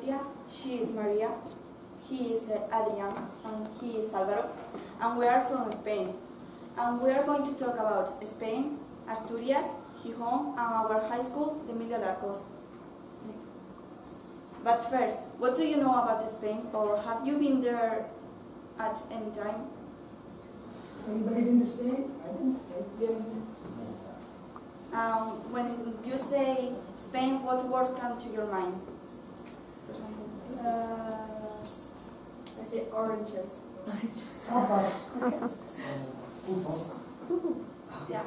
Claudia, she is Maria, he is Adrian, and he is Alvaro, and we are from Spain. And we are going to talk about Spain, Asturias, Gijón, and our high school, the Emilio Alarcos. But first, what do you know about Spain, or have you been there at any time? Has anybody been to Spain? I've been to Spain. Um, when you say Spain, what words come to your mind? Uh, I say oranges. Tapas. Football. Yeah.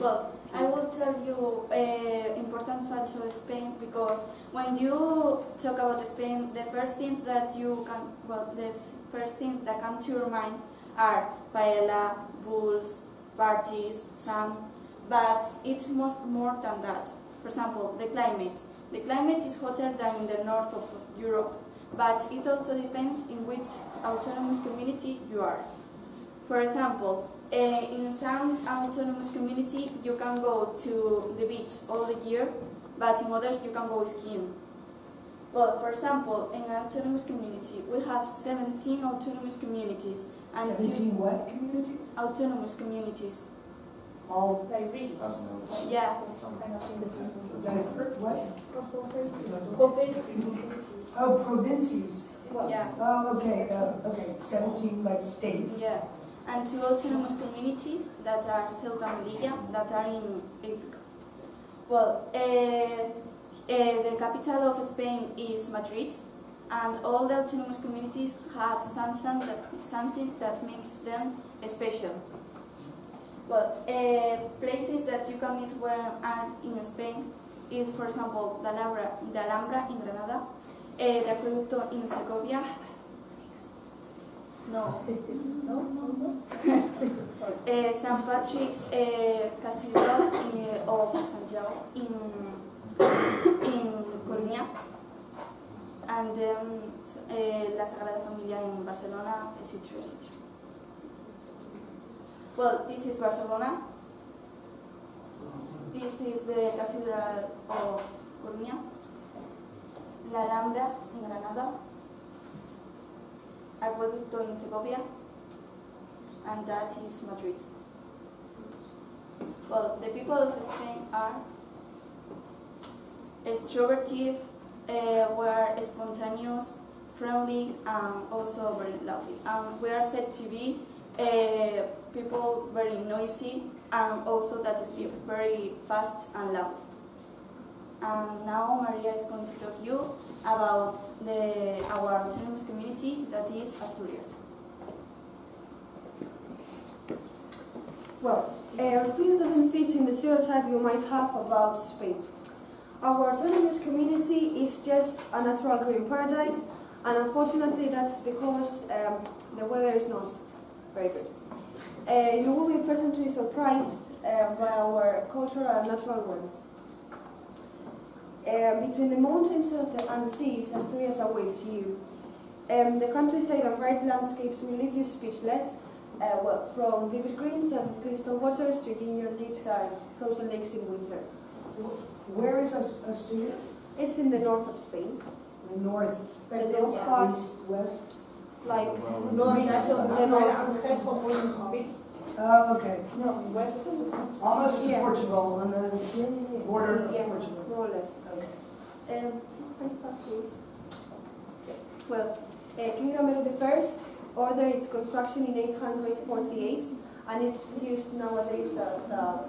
Well, I will tell you uh, important facts of Spain because when you talk about Spain, the first things that you can, well, the first thing that come to your mind are paella, bulls, parties, sun, but it's most more than that. For example, the climate. The climate is hotter than in the north of Europe, but it also depends in which autonomous community you are. For example, uh, in some autonomous community you can go to the beach all the year, but in others you can go skiing. Well, for example, in an autonomous community we have 17 autonomous communities and two Seventeen what communities? autonomous communities. All Like regions. Yeah, diverse, what? Provinces. Oh, provinces. yeah, Oh, okay, uh, okay, seventeen like states. yeah. And two autonomous communities that are Ceuta and Melilla that are in Africa. Well, uh, uh, the capital of Spain is Madrid, and all the autonomous communities have something that, something that makes them special. Well, uh, places that you can miss when are in Spain is, for example, the Alhambra, the Alhambra in Granada, uh, the Acueducto in Segovia. No, No, no, no. Uh, St. Patrick's uh, Cathedral in, of Santiago in in Coruña, and then uh, La Sagrada Familia in Barcelona, etc. etc. Well, this is Barcelona. This is the Cathedral of Coruña, La Alhambra in Granada, Acueducto in Segovia, and that is Madrid. Well, the people of Spain are extroverted, uh, were spontaneous, friendly, and also very lovely. We are said to be uh, people very noisy and also that speak very fast and loud. And now Maria is going to talk you about the, our autonomous community that is Asturias. Well, uh, Asturias doesn't fit in the stereotype you might have about Spain. Our autonomous community is just a natural green paradise, and unfortunately that's because um, the weather is not very good. Uh, you will be pleasantly surprised uh, by our cultural and natural world. Uh, between the mountains and the, and the seas, Asturias awaits you. Um, the countryside and varied landscapes will leave you speechless, uh, well, from vivid greens and crystal waters to ginger leaves and frozen lakes in winter. Where is Asturias? It's in the north of Spain, The north, the north part, east, west? Like No, I mean, The north. aan de grens van Holland gebied. Oh, okay. No, west. Almost to Yeah. Portugal, on the border of yeah, Portugal. more or less. Um, can you pass, please? Well, uh, King Ramiro I ordered its construction in 848, and it's used nowadays as a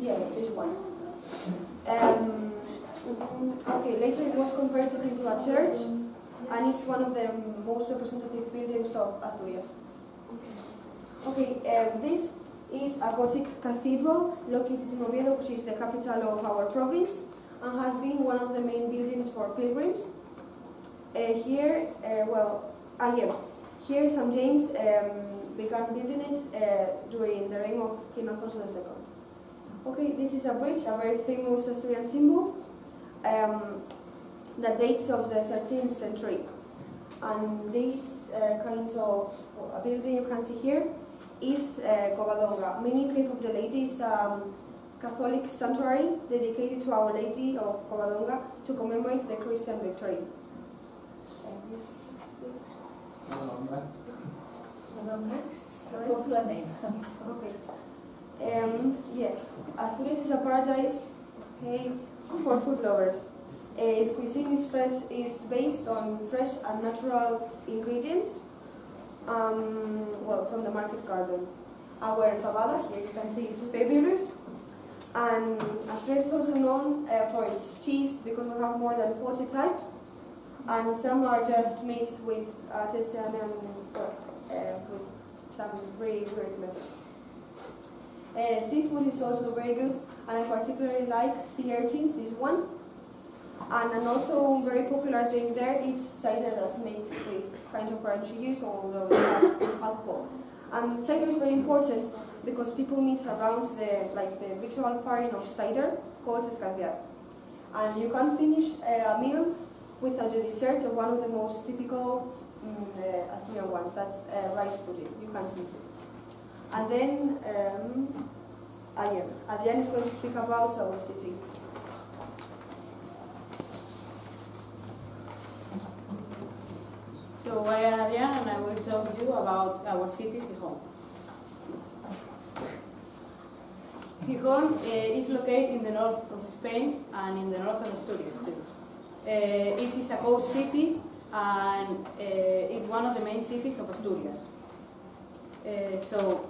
yes, this one. Um, okay, later it was converted into a church, and it's one of the most representative buildings of Asturias. Okay, um, this is a Gothic cathedral located in Oviedo, which is the capital of our province, and has been one of the main buildings for pilgrims. Uh, here, uh, well, ah, yeah, here St. James um, began building it uh, during the reign of King Alfonso II. Okay, this is a bridge, a very famous Asturian symbol um, that dates of the 13th century. And this uh, kind of building you can see here is uh, Covadonga, meaning Cave of the Ladies, um, Catholic sanctuary dedicated to Our Lady of Covadonga to commemorate the Christian victory. Sorry? Popular name. Okay. Um, yes, Asturias is a paradise okay, for food lovers. Uh, its cuisine is fresh, is based on fresh and natural ingredients. Um, well, from the market garden. Our fabada here you can see is fabulous, and Asturias is also known uh, for its cheese because we have more than 40 types, and some are just made with artisan and uh, with some very weird methods. Uh, seafood is also very good, and I particularly like sea urchins, these ones. And, and also very popular drink there is cider that's made with kind of orange juice, although it has alcohol. And cider is very important because people meet around the like the ritual pairing of cider called escanciar. And you can't finish a meal without the dessert of one of the most typical mm, uh, Asturian ones. That's uh, rice pudding. You can't miss it. And then um, Adrian. Adrian is going to speak about our city. So I am Adrián and I will talk to you about our city, Gijón. Gijón uh, is located in the north of Spain and in the north of Asturias too. Uh, it is a coast city and uh, it's one of the main cities of Asturias. So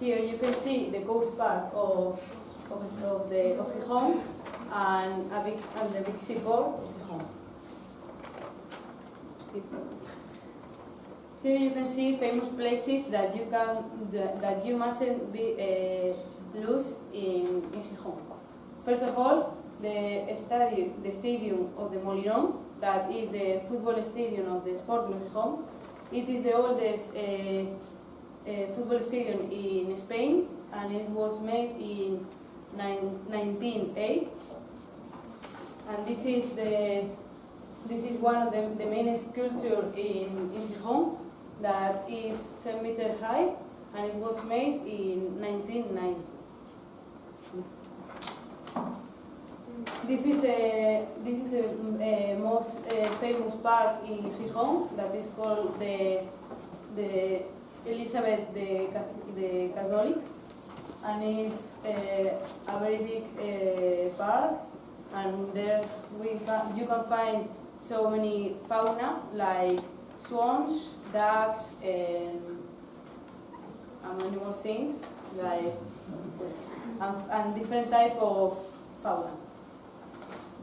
here you can see the coast part of, of, of, the, of Gijón and, a big, and the big seaport of Gijón. Here you can see famous places that you can that, you mustn't be uh, lose in, in Gijón. First of all, the stadium, the stadium of the Molinón, that is the football stadium of the Sporting Gijón. It is the oldest uh, uh, football stadium in Spain, and it was made in nine, 1908. And this is the this is one of the, the main sculpture in, in Gijón that is 10 meter high and it was made in 1990. This is a this is a, a most uh, famous park in Gijón that is called the the Elizabeth the, the Catholic and it's uh, a very big uh, park and there we you can find so many fauna like swans, ducks, and, and many more things like and, and different type of fauna.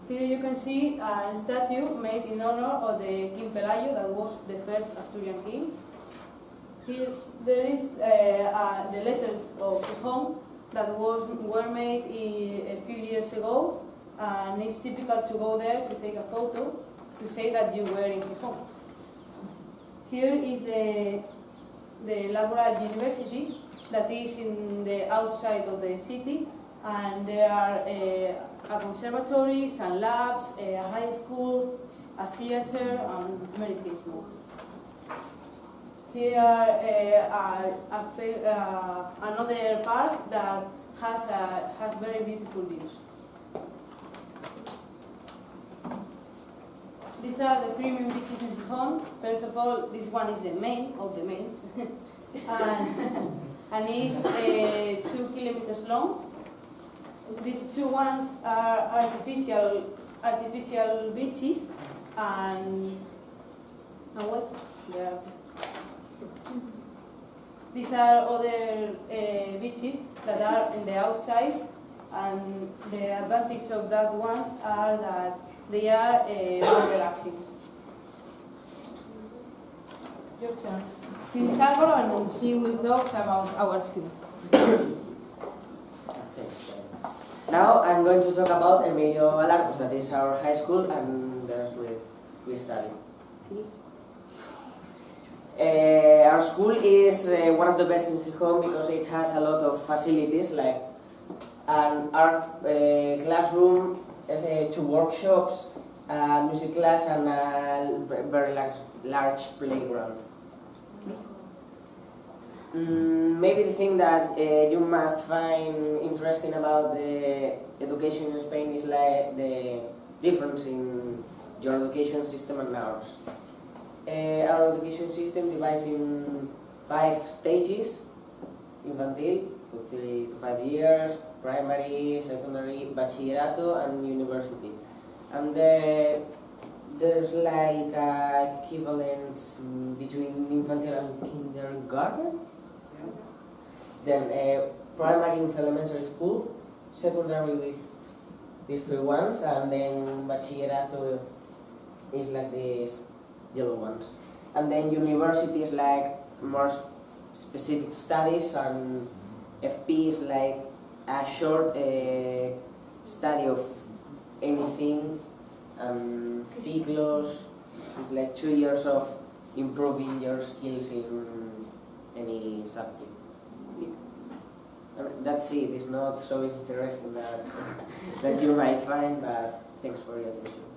Here you can see a statue made in honor of the King Pelayo, that was the first Asturian king. Here there is uh, uh, the letters of Gijón that was were made a few years ago, and it's typical to go there to take a photo to say that you were in Gijón. Here is the, the Laboral University that is in the outside of the city and there are uh, a conservatory, some labs, a high school, a theater and many things more. Here uh, a, a, uh, another park that has, a, has very beautiful views. These are the three main beaches in Gijón. First of all, this one is the main of the mains, and, and it's uh, two kilometers long. These two ones are artificial artificial beaches, and and what? Are- These are other uh, beaches that are in the outside, and the advantage of that ones are that they are uh, more relaxing. Your turn. This is Álvaro and he will talk about our school. Now I'm going to talk about Emilio Alarcos, that is our high school, and there's with we study. Uh, our school is uh, one of the best in Gijón because it has a lot of facilities like an art uh, classroom, uh, two workshops, a music class, and a very large, large playground. Mm, maybe the thing that uh, you must find interesting about the education in Spain is like the difference in your education system and ours. Uh, our education system divides in five stages: infantil, to three to five years, primary, secondary, bachillerato, and university. And uh, there's like a equivalence between infantile and kindergarten. Then uh, primary with elementary school, secondary with these three ones, and then bachillerato is like these yellow ones. And then university is like more specific studies, and FP is like a short uh, study of anything, and ciclos is like two years of improving your skills in any subject. That's it. It's not so interesting that that you might find, but thanks for your attention.